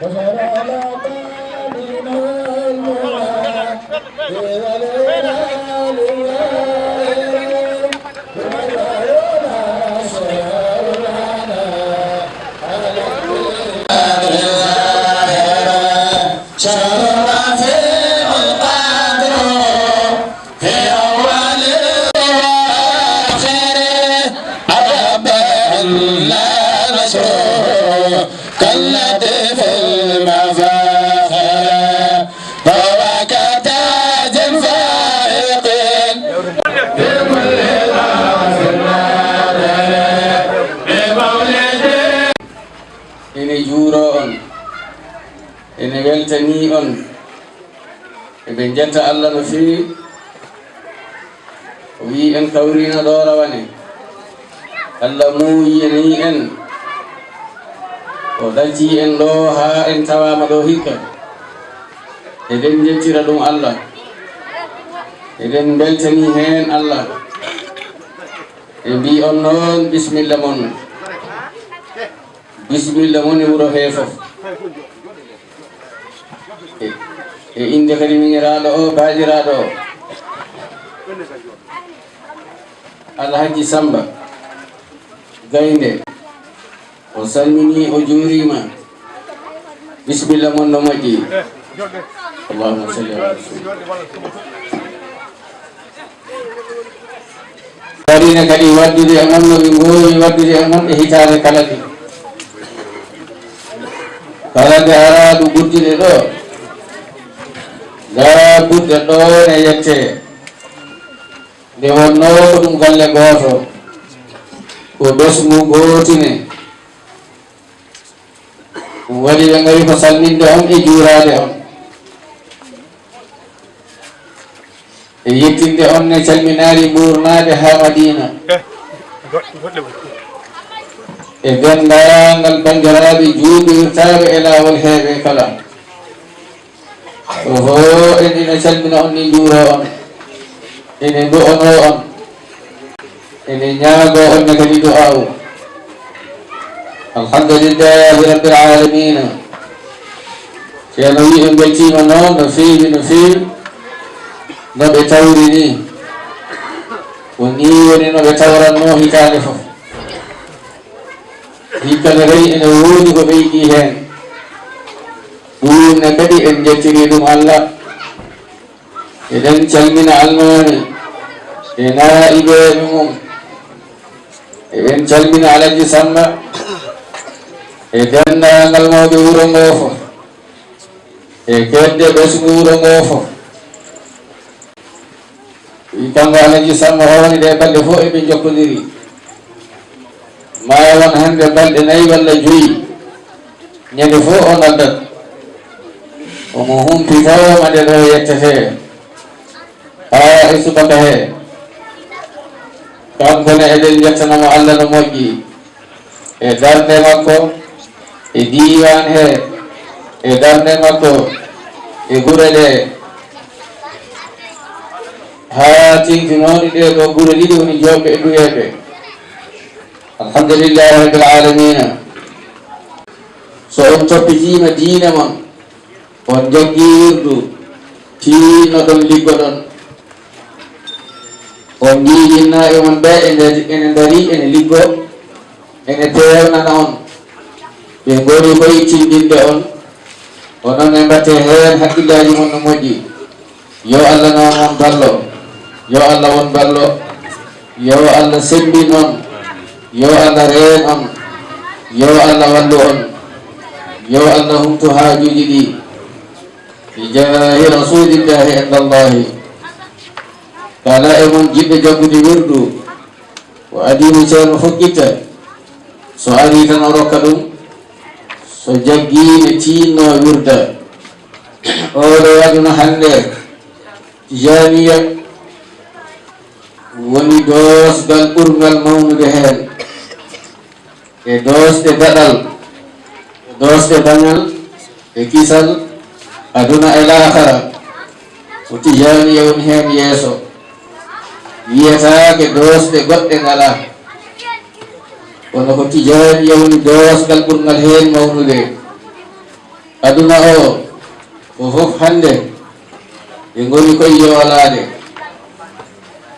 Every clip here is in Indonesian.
Thank you. Ene weltani on eɓe jetta allah no fewi o wi en kawrino ɗo rawane allah muuyini en o ɗacci en ɗo ha en tawama ɗo hikka eɗen jettira ɗum allah eɗen beltani hen allah e mbi on noon bisimilla mon bisimilla mon e wuuro he fof e- e inde kadi miñiraɗo o baɗiraɗo alhaji samba. Gaynde o salmini o juurima bisimilla mon no moƴƴi allahuma salli ala warine kadi waddude e mon noɓe gowi waddude e Zabut no ne yete. Ne wonno dum golle goto. Ko besmu gotine. Ɗum waɗi ɓe ngari ko salminde on e juurade on e yettinde on ne calminaari ɓurnaade haa madina e denndaangal banndiraaɓe juuɓirirtaaɓe e laawol heewe kala oho en ina calmina on ni juuro on ene du'ono on ene ñaago on ne kadi du'awu alhamdulillahi rabbil alamina ceerno wi en beltima noon no feewi no feewi no ɓe tawri ni ko ni woni no ɓe tawranno hitande fof hikka ne rewi ene woodi ko ɓeyɗi hen ɗum ne kadi en jettiri ɗum allah. Eɗen calmina almami e naiɓeɓe mum eɗen calmina alaji samba e dendagal mawɓe wuuro ngo fof e kedde ɓesgu wuuro ngo fof kanko alaji samba howni ɗe balɗe fof eɓe jokkodiri ma won hande balɗe nayyi walla joyyi ñande fof o Umuhum pivoyo madelo yektehe Aya isu bakahe Kam kone edel yaksana mo alla no moji E darne mako E diwan he E darne mako E gurele Haya ting finoni de do gure lidi uni jobe edu yebe Alhamdulillah Rabbil Alameen So on topi jima dina man on jagguirdu tinno ɗon liggoɗon on jiijinna e mon ɓe ene dari ene liggo ene pewnana on. Ɓe goni koye tindinde on. Onon e mbatte hen haqqillaji mon no yo allah on ballo yo allah won ballo yo allah sembin on. Yo allah reen on. Yo allah wallu on. Yo allah humtu haajuji mon jiɓɓe jaggude wirdu ko adimi ceerno fokkita so ari tan o rokka ɗum so jaggine tinno wirda oɗo aduna hande tijaniya woni dosgal ɓurgal mawnude hen e dosɗe daɗal e dosɗe dañal e kisal aduna el akhara kutiyani yawon hen yeeso wiyetaake doosde goɗɗe ngala kono ko tijani yawni doosgal ɓurgal heen mawnude aduna o ko fof hannde ɓe ngoni koye yoolaade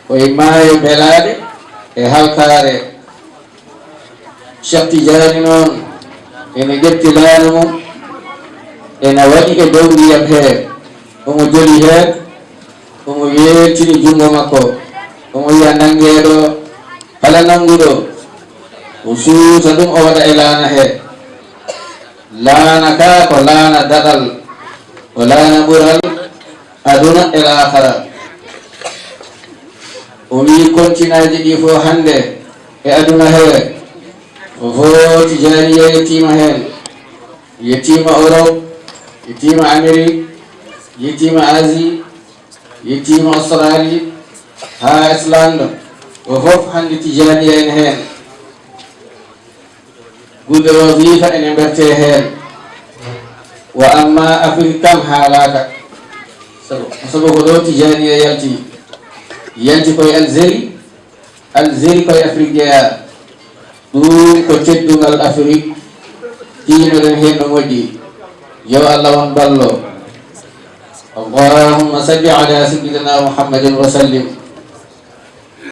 koye maayo belaade e halkare shakti tijani noon ene ƴetti laanu mum ene waɗi e dow ndiyam he omo joli heen omo weeltini junngo makko omo wiya nanngeeɗo kala nannguɗo o suuta ɗum o waɗa e laana he laana ka ko laana daɗal ko laana ɓural aduna e laakara o wi continaji ɗi fof hannde e aduna he o footi janiya yettima heen yettima europe ये team आमिरी ये team आजी ये टीम असरारी ها اسلاند وهوف هاندي تجاني ان هين قد وظيفة ان برتي هين واما افرتم حالك سبب غدو تجاني يلتي يلتي كوي الزري الزري كوي افريقيا دوم كو تدو الافريق تينو دن هين نمودي no moƴƴi yo allah won ballo اللهم صل على سيدنا محمد وسلم